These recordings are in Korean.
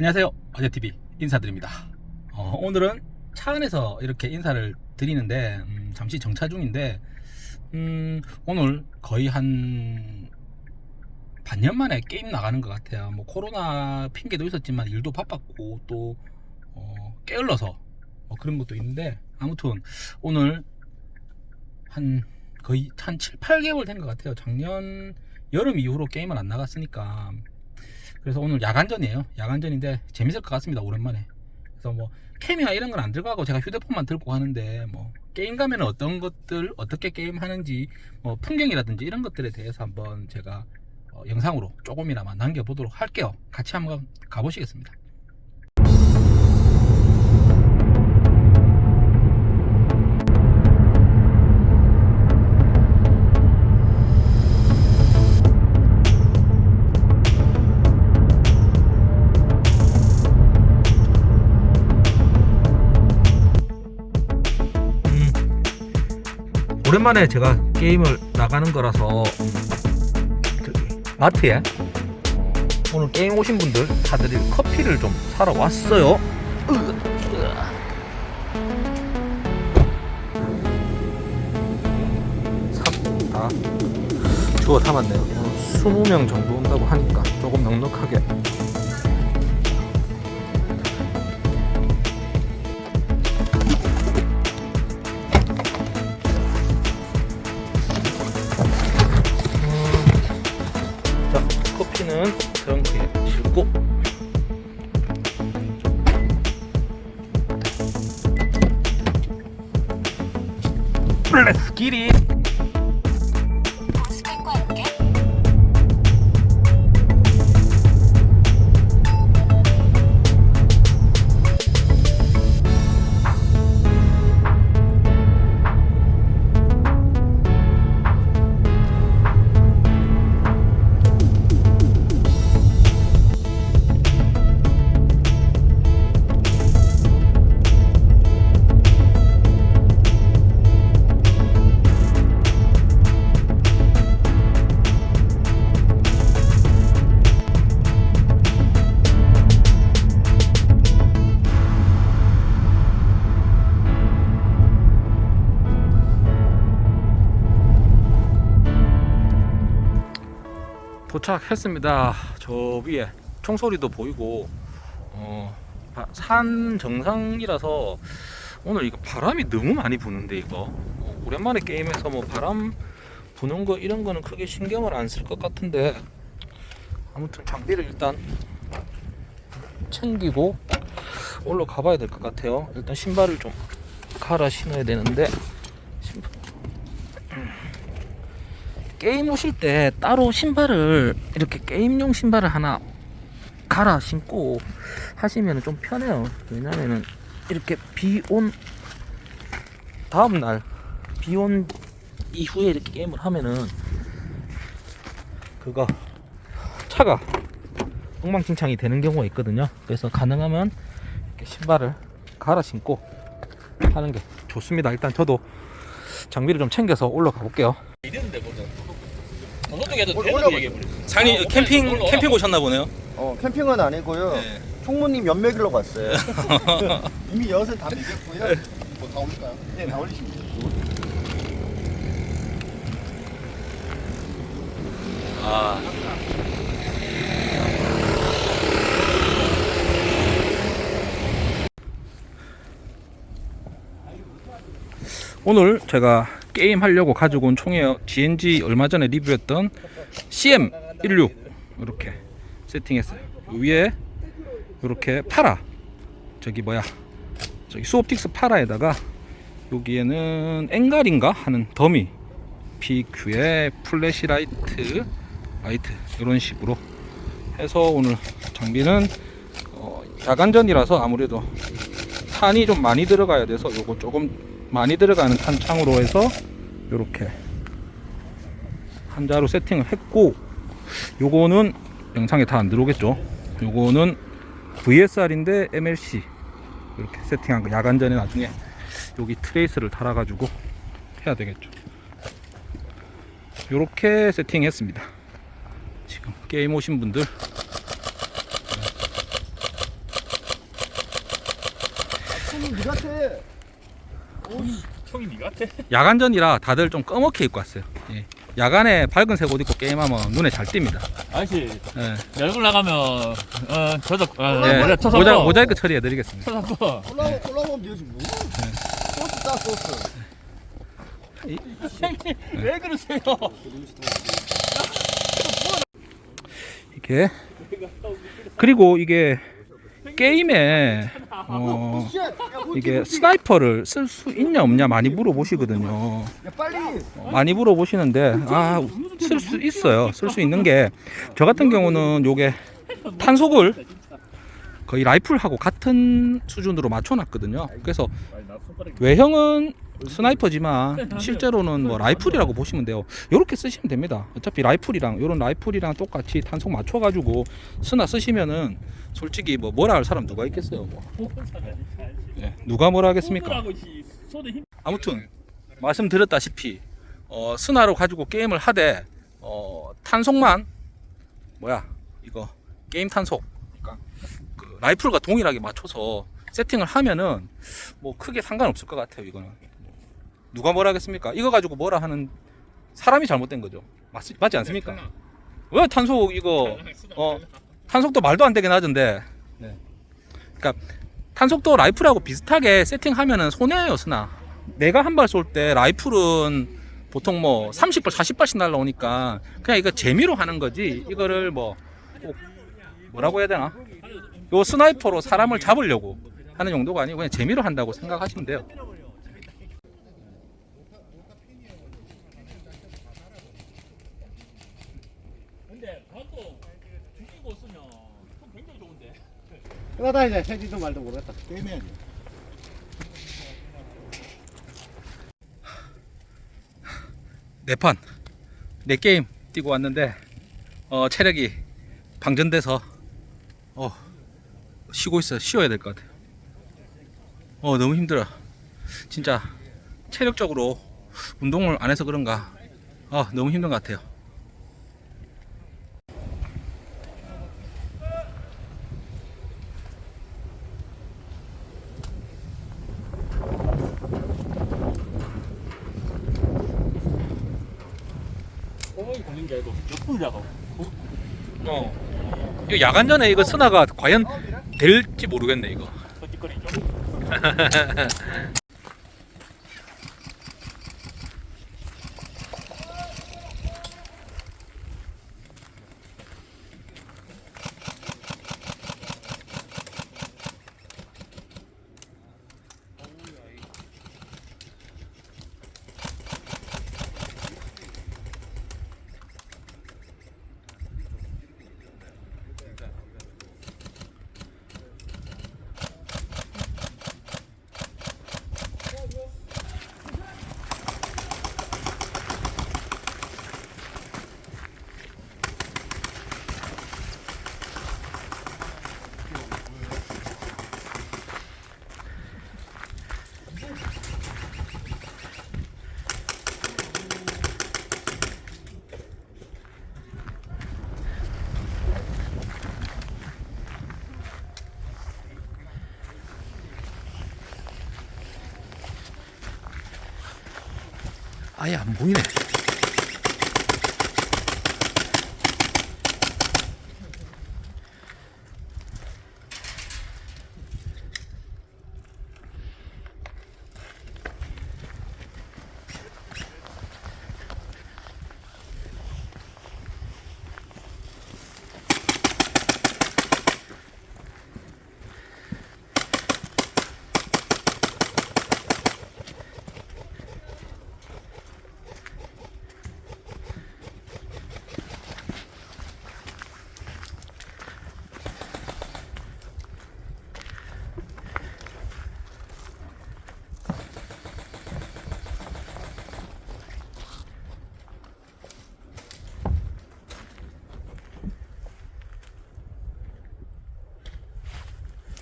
안녕하세요. 어제TV 인사드립니다. 어, 오늘은 차 안에서 이렇게 인사를 드리는데 음, 잠시 정차 중인데 음, 오늘 거의 한 반년 만에 게임 나가는 것 같아요. 뭐 코로나 핑계도 있었지만 일도 바빴고 또 어, 게을러서 뭐 그런 것도 있는데 아무튼 오늘 한 거의 한 7, 8개월 된 것 같아요. 작년 여름 이후로 게임을 안 나갔으니까 그래서 오늘 야간전이에요. 야간전인데 재밌을 것 같습니다 오랜만에. 그래서 뭐 캠이나 이런 건 안 들고 가고 제가 휴대폰만 들고 하는데 뭐 게임 가면 어떤 것들 어떻게 게임 하는지 뭐 풍경이라든지 이런 것들에 대해서 한번 제가 어, 영상으로 조금이나마 남겨보도록 할게요. 같이 한번 가보시겠습니다 오랜만에 제가 게임을 나가는 거라서 마트에 오늘 게임 오신 분들 사드릴 커피를 좀 사러 왔어요. 다 주워 담았네요. 오늘 20명 정도 온다고 하니까 조금 넉넉하게 렛츠 기 도착했습니다. 저 위에 총소리도 보이고 어, 바- 산 정상이라서 오늘 이거 바람이 너무 많이 부는데 이거 어, 오랜만에 게임에서 뭐 바람 부는 거 이런 거는 크게 신경을 안 쓸 것 같은데 아무튼 장비를 일단 챙기고 올라가 봐야 될 것 같아요. 일단 신발을 좀 갈아 신어야 되는데 신발 게임 오실 때 따로 신발을 이렇게 게임용 신발을 하나 갈아 신고 하시면 좀 편해요. 왜냐면은 이렇게 비 온 다음날 비 온 이후에 이렇게 게임을 하면은 그거 차가 엉망진창이 되는 경우가 있거든요. 그래서 가능하면 이렇게 신발을 갈아 신고 하는 게 좋습니다. 일단 저도 장비를 좀 챙겨서 올라가 볼게요. 이랬는데 먼저 어떻게 올- 올려봐. 장님 캠핑 캠핑 오셨나 보네요. 어 캠핑은 아니고요. 네. 총무님 연 먹이러 갔어요. 이미 다 먹였고요. 뭐다 올릴까요? 네, 다 올리시면 돼요. 아. 오늘 제가 게임 하려고 가지고 온 총이에요. GNG 얼마 전에 리뷰했던 CM16 이렇게 세팅했어요. 위에 이렇게 파라 저기 뭐야 저기 수옵틱스 파라에다가 여기에는 앵갈인가 하는 dummy PEQ에 flashlight 라이트 이런 식으로 해서 오늘 장비는 어, 야간전이라서 아무래도 탄이 좀 많이 들어가야 돼서 요거 조금 많이 들어가는 탄창으로 해서 요렇게 한자로 세팅을 했고 요거는 영상에 다 안 들어오겠죠? 요거는 VSR인데 MLC 이렇게 세팅한 거 야간 전에 나중에 여기 트레이스를 달아 가지고 해야 되겠죠. 이렇게 세팅했습니다. 지금 게임 오신 분들 니 같아. 형이 니 같아? 야간전이라 다들 좀 검게 입고 왔어요. 예. 야간에 밝은색 옷 입고 게임하면 눈에 잘 띕니다. 아저씨 예. 얼굴 나가면 어 저도 어, 예. 모자 쳐서 모자, 모자이크 처리해 드리겠습니다. 쳐서 올라오 올라오면 니지 뭐? 소스 따 소스. 왜 그러세요? 이게 그리고 이게 게임에 어, 이게 sniper를 쓸 수 있냐 없냐 많이 물어보시거든요. 야 빨리. 많이 물어보시는데 아 쓸 수 있어요. 쓸 수 있는 게 저 같은 경우는 요게 탄속을 거의 라이플하고 같은 수준으로 맞춰놨거든요. 그래서 외형은 sniper지만 실제로는 뭐 라이플이라고 보시면 돼요. 이렇게 쓰시면 됩니다. 어차피 라이플이랑 이런 라이플이랑 똑같이 탄속 맞춰 가지고 스나 쓰시면은 솔직히 뭐 뭐라 할 사람 누가 있겠어요. 뭐. 예, 누가 뭐라 하겠습니까? 아무튼 말씀드렸다시피 어, 스나로 가지고 게임을 하되 어, 탄속만 뭐야 이거 게임 탄속 그러니까 그 라이플과 동일하게 맞춰서 세팅을 하면은 뭐 크게 상관없을 것 같아요 이거는 누가 뭐라 하겠습니까? 이거 가지고 뭐라 하는 사람이 잘못된 거죠. 맞, 맞지 않습니까? 왜 탄속 이거 어 탄속도 말도 안 되게 낮은데. 네. 그러니까 탄속도 라이플하고 비슷하게 세팅하면은 손해예요 스나 내가 한 발 쏠 때 라이플은 보통 뭐 30발 40발씩 날라오니까 그냥 이거 재미로 하는 거지. 이거를 뭐 꼭 뭐라고 해야 되나? 요 sniper로 사람을 잡으려고 하는 용도가 아니고 그냥 재미로 한다고 생각하시면 돼요 근데 그것도 죽이고 쓰면 좀 굉장히 좋은데 그러다 이제 해지도 말도 모르겠다. 게임해야지. 네판 네 게임 뛰고 왔는데 어, 체력이 방전돼서 어, 쉬고 있어요 쉬어야 될 것 같아요 어 너무 힘들어 진짜 체력적으로 운동을 안 해서 그런가 어, 너무 힘든 것 같아요 호흡이 걸린 게 아니고 몇 분이라고 어. 이거 야간 전에 이거 스나가 과연 될지 모르겠네 이거 아예 안 보이네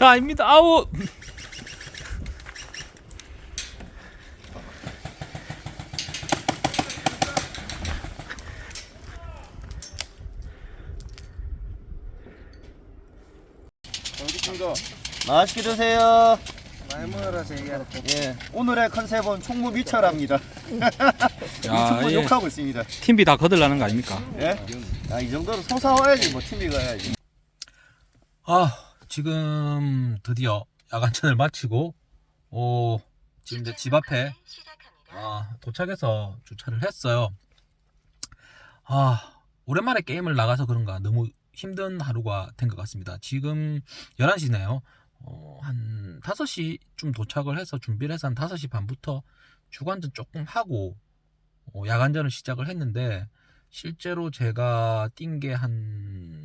자 아닙니다 아우 맛있게 드세요. 예, 오늘의 컨셉은 총무 미철합니다. 야, 유튜브 욕하고 있습니다. 팀비 다 거들라는 거 아닙니까? 예? 아, 이 정도로 솟아와야지 뭐 팀이 가야지. 아, 지금 드디어 야간전을 마치고, 오, 지금 이제 집 앞에 아, 도착해서 주차를 했어요. 아, 오랜만에 게임을 나가서 그런가 너무 힘든 하루가 된 것 같습니다. 지금 11시네요. 어, 한 5시쯤 도착을 해서 준비를 해서 한 5시 반부터 주간전 조금 하고 어, 야간전을 시작을 했는데 실제로 제가 뛴 게 한, 한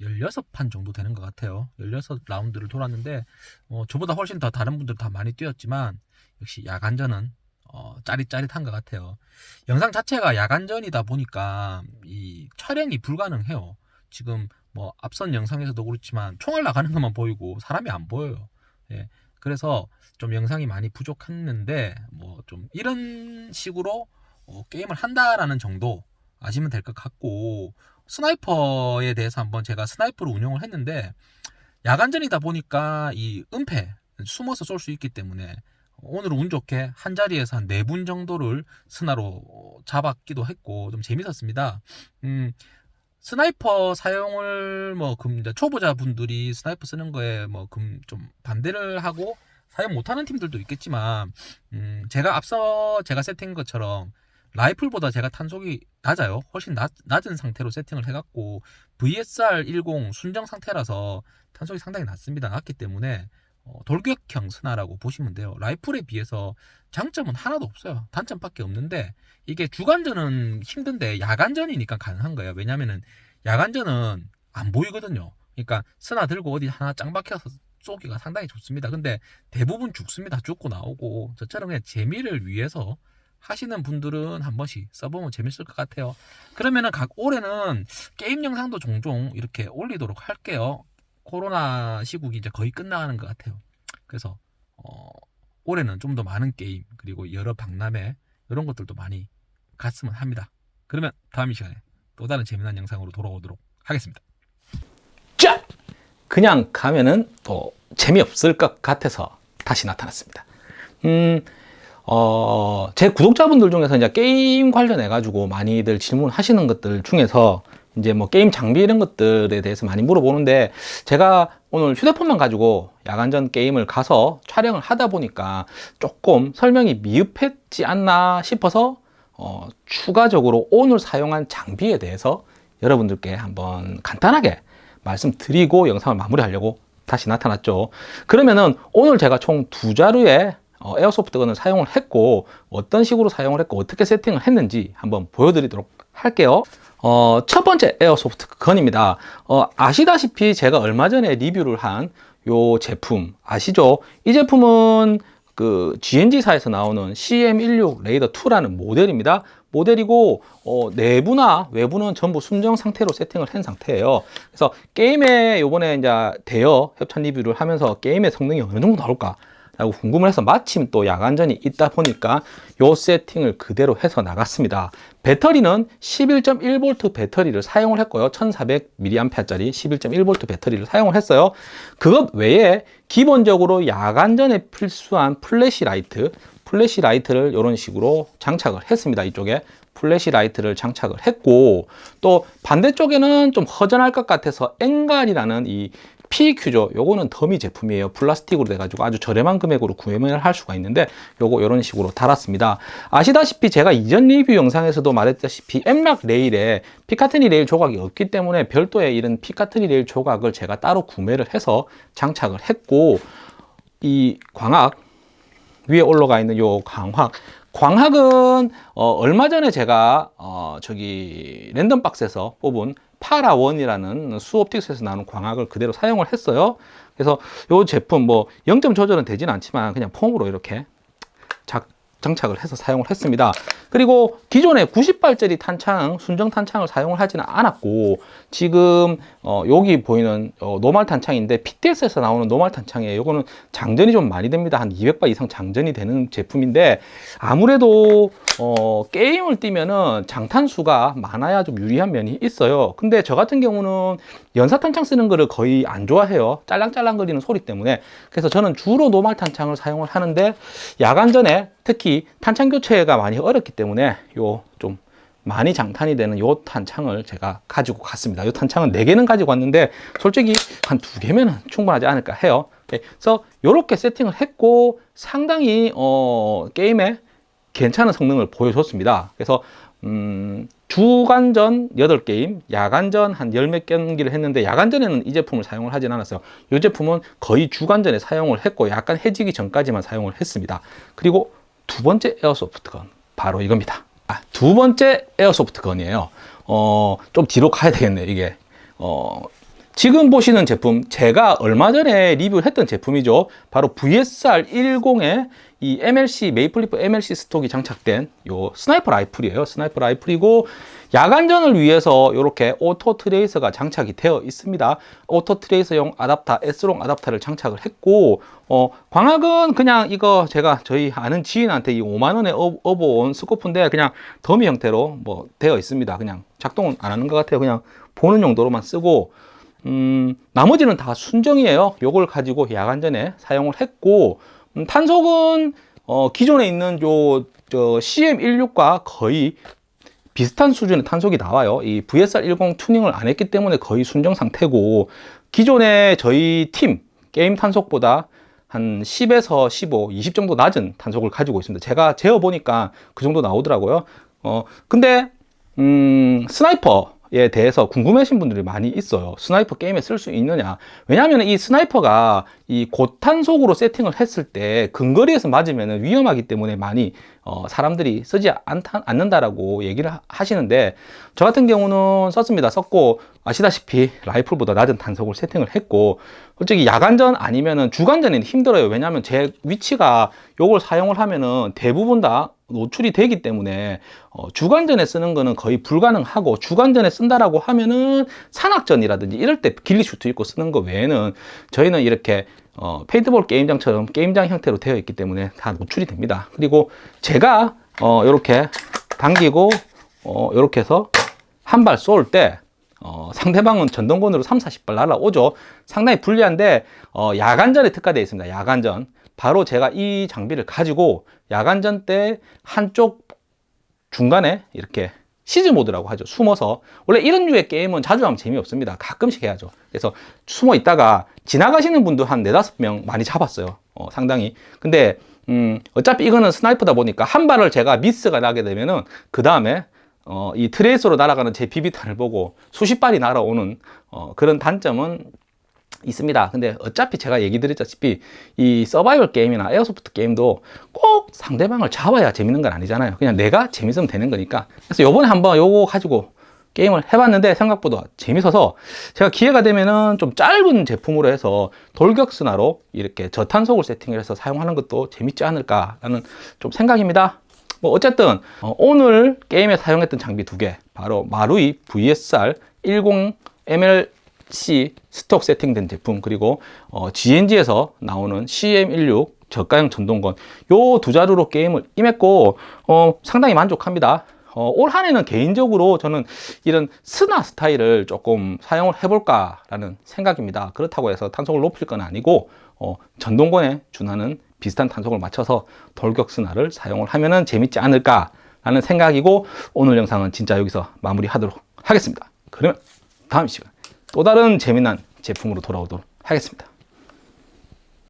16판 정도 되는 것 같아요. 16라운드를 돌았는데 어, 저보다 훨씬 더 다른 분들 다 많이 뛰었지만 역시 야간전은 어, 짜릿짜릿한 것 같아요. 영상 자체가 야간전이다 보니까 이 촬영이 불가능해요. 지금 뭐 앞선 영상에서도 그렇지만 총알 나가는 것만 보이고 사람이 안 보여요. 예. 그래서 좀 영상이 많이 부족했는데 뭐 좀 이런 식으로 어, 게임을 한다라는 정도 아시면 될 것 같고 sniper에 대해서 한번 제가 sniper를 운영을 했는데 야간전이다 보니까 이 은폐 숨어서 쏠 수 있기 때문에 오늘은 운 좋게 한 자리에서 한 네 분 정도를 스나로 잡았기도 했고 좀 재밌었습니다. 음, sniper 사용을 뭐 금 초보자 분들이 sniper 쓰는 거에 뭐 금 좀 반대를 하고 사용 못하는 팀들도 있겠지만 음, 제가 앞서 제가 세팅한 것처럼 라이플보다 제가 탄속이 낮아요. 훨씬 낮, 낮은 상태로 세팅을 해갖고 VSR 10 순정 상태라서 탄속이 상당히 낮습니다. 낮기 때문에 어, 돌격형 스나라고 보시면 돼요. 라이플에 비해서 장점은 하나도 없어요. 단점밖에 없는데 이게 주간전은 힘든데 야간전이니까 가능한 거예요. 왜냐면은 야간전은 안 보이거든요. 그러니까 스나 들고 어디 하나 짱 박혀서 쏘기가 상당히 좋습니다. 근데 대부분 죽습니다. 죽고 나오고 저처럼 그냥 재미를 위해서 하시는 분들은 한 번씩 써보면 재밌을 것 같아요. 그러면은 각 올해는 게임 영상도 종종 이렇게 올리도록 할게요. 코로나 시국이 이제 거의 끝나가는 것 같아요. 그래서 어, 올해는 좀 더 많은 게임 그리고 여러 박람회 이런 것들도 많이 갔으면 합니다. 그러면 다음 이 시간에 또 다른 재미난 영상으로 돌아오도록 하겠습니다. 짜! 그냥 가면은 또 재미없을 것 같아서 다시 나타났습니다. 음, 어, 제 구독자분들 중에서 이제 게임 관련해 가지고 많이들 질문하시는 것들 중에서 이제 뭐 게임 장비 이런 것들에 대해서 많이 물어보는데 제가 오늘 휴대폰만 가지고 야간전 게임을 가서 촬영을 하다 보니까 조금 설명이 미흡했지 않나 싶어서 어, 추가적으로 오늘 사용한 장비에 대해서 여러분들께 한번 간단하게 말씀드리고 영상을 마무리하려고 다시 나타났죠. 그러면은 오늘 제가 총 두 자루의 어, 에어소프트건을 사용을 했고 어떤 식으로 사용을 했고 어떻게 세팅을 했는지 한번 보여드리도록 할게요. 어, 첫 번째 에어소프트 건입니다. 어, 아시다시피 제가 얼마 전에 리뷰를 한 요 제품 아시죠? 이 제품은 그 GNG사에서 나오는 CM16 레이더 2라는 모델입니다. 모델이고 어, 내부나 외부는 전부 순정 상태로 세팅을 한 상태예요. 그래서 게임에 요번에 이제 대여 협찬 리뷰를 하면서 게임의 성능이 어느 정도 나올까 라고 궁금을 해서 마침 또 야간전이 있다 보니까 요 세팅을 그대로 해서 나갔습니다. 배터리는 11.1V 배터리를 사용을 했고요. 1400mAh짜리 11.1V 배터리를 사용을 했어요. 그것 외에 기본적으로 야간전에 필수한 flashlight, flashlight를 이런 식으로 장착을 했습니다. 이쪽에 flashlight를 장착을 했고 또 반대쪽에는 좀 허전할 것 같아서 앵갈이라는 이 PEQ죠. 요거는 더미 제품이에요. 플라스틱으로 돼가지고 아주 저렴한 금액으로 구매를 할 수가 있는데 요거 이런 식으로 달았습니다. 아시다시피 제가 이전 리뷰 영상에서도 말했다시피 M-LOK 레일에 Picatinny 레일 조각이 없기 때문에 별도의 이런 Picatinny 레일 조각을 제가 따로 구매를 해서 장착을 했고 이 광학 위에 올라가 있는 요 광학 광학은 어, 얼마 전에 제가 어, 저기 랜덤박스에서 뽑은 파라원이라는 수옵틱스에서 나오는 광학을 그대로 사용을 했어요. 그래서 이 제품 뭐 0점 조절은 되진 않지만 그냥 폼으로 이렇게 작, 장착을 해서 사용을 했습니다. 그리고 기존에 90발짜리 탄창, 순정 탄창을 사용을 하지는 않았고 지금 어, 여기 보이는 어, 노말 탄창인데 PTS에서 나오는 노말 탄창이에요. 이거는 장전이 좀 많이 됩니다. 한 200바 이상 장전이 되는 제품인데 아무래도 어, 게임을 뛰면은 장탄수가 많아야 좀 유리한 면이 있어요. 근데 저 같은 경우는 연사 탄창 쓰는 거를 거의 안 좋아해요. 짤랑짤랑 거리는 소리 때문에. 그래서 저는 주로 노말 탄창을 사용을 하는데 야간 전에 특히 탄창 교체가 많이 어렵기 때문에 요좀 많이 장탄이 되는 요 탄창을 제가 가지고 갔습니다. 요 탄창은 4개는 가지고 왔는데 솔직히 한 2개면 충분하지 않을까 해요. 그래서 이렇게 세팅을 했고 상당히 어, 게임에 괜찮은 성능을 보여줬습니다. 그래서 음, 주간전 8게임, 야간전 한열몇 경기를 했는데 야간전에는 이 제품을 사용을 하진 않았어요. 이 제품은 거의 주간전에 사용을 했고 약간 해지기 전까지만 사용을 했습니다. 그리고 두 번째 airsoft gun 바로 이겁니다. 아, 두 번째 airsoft gun이에요. 어, 좀 뒤로 가야 되겠네 이게. 어, 지금 보시는 제품 제가 얼마 전에 리뷰를 했던 제품이죠 바로 VSR 10에 이 MLC 메이플리프 MLC 스톡이 장착된 요 sniper rifle이에요 sniper rifle이고 야간전을 위해서 이렇게 auto tracer가 장착이 되어 있습니다. auto tracer용 아답터 S long 아답터를 장착을 했고 어, 광학은 그냥 이거 제가 저희 아는 지인한테 이 5만원에 업어온 스코프인데 그냥 더미 형태로 뭐 되어 있습니다. 그냥 작동은 안 하는 것 같아요. 그냥 보는 용도로만 쓰고 음, 나머지는 다 순정이에요. 요걸 가지고 야간전에 사용을 했고, 음, 탄속은, 어, 기존에 있는 요, 저, CM16과 거의 비슷한 수준의 탄속이 나와요. 이 VSR10 튜닝을 안 했기 때문에 거의 순정 상태고, 기존에 저희 팀, 게임 탄속보다 한 10에서 15, 20 정도 낮은 탄속을 가지고 있습니다. 제가 재어보니까 그 정도 나오더라고요. 어, 근데, 음, sniper, 에 대해서 궁금해하신 분들이 많이 있어요. sniper 게임에 쓸 수 있느냐. 왜냐하면 이 sniper가 이 고탄속으로 세팅을 했을 때 근거리에서 맞으면 위험하기 때문에 많이 어, 사람들이 쓰지 않다, 않는다라고 얘기를 하- 하시는데 저 같은 경우는 썼습니다. 썼고 아시다시피 라이플보다 낮은 탄속을 세팅을 했고 솔직히 야간전 아니면은 주간전에는 힘들어요. 왜냐하면 제 위치가 요걸 사용을 하면은 대부분 다 노출이 되기 때문에 어, 주간전에 쓰는 거는 거의 불가능하고 주간전에 쓴다라고 하면은 산악전이라든지 이럴 때 ghillie suit 입고 쓰는 거 외에는 저희는 이렇게 어, paintball 게임장처럼 게임장 형태로 되어 있기 때문에 다 노출이 됩니다. 그리고 제가 어, 이렇게 당기고 어, 이렇게 해서 한 발 쏠 때 어, 상대방은 전동권으로 3, 40발 날아오죠. 상당히 불리한데 어, 야간전에 특화되어 있습니다. 야간전. 바로 제가 이 장비를 가지고 야간전 때 한쪽 중간에 이렇게 시즈 모드라고 하죠. 숨어서. 원래 이런 류의 게임은 자주 하면 재미없습니다. 가끔씩 해야죠. 그래서 숨어 있다가 지나가시는 분도 한 네다섯 명 많이 잡았어요. 어, 상당히. 근데, 음, 어차피 이거는 sniper다 보니까 한 발을 제가 미스가 나게 되면은 그 다음에 어, 이 tracer로 날아가는 제 비비탄을 보고 수십 발이 날아오는 어, 그런 단점은 있습니다. 근데 어차피 제가 얘기 드렸다시피 이 서바이벌 게임이나 airsoft 게임도 꼭 상대방을 잡아야 재밌는 건 아니잖아요. 그냥 내가 재밌으면 되는 거니까. 그래서 요번에 한번 요거 가지고 게임을 해봤는데 생각보다 재밌어서 제가 기회가 되면은 좀 짧은 제품으로 해서 돌격스나로 이렇게 저탄속을 세팅을 해서 사용하는 것도 재밌지 않을까 라는 좀 생각입니다. 뭐 어쨌든 어, 오늘 게임에 사용했던 장비 두 개 바로 마루이 VSR 10 MLC 스톡 세팅된 제품 그리고 어, GNG에서 나오는 CM16 저가형 전동건 요 두 자루로 게임을 임했고 어, 상당히 만족합니다. 어, 올 한해는 개인적으로 저는 이런 스나 스타일을 조금 사용을 해볼까 라는 생각입니다. 그렇다고 해서 탄속을 높일 건 아니고 어, 전동권에 준하는 비슷한 탄속을 맞춰서 돌격 스나를 사용을 하면 재밌지 않을까라는 생각이고 오늘 영상은 진짜 여기서 마무리하도록 하겠습니다. 그러면 다음 시간 또 다른 재미난 제품으로 돌아오도록 하겠습니다.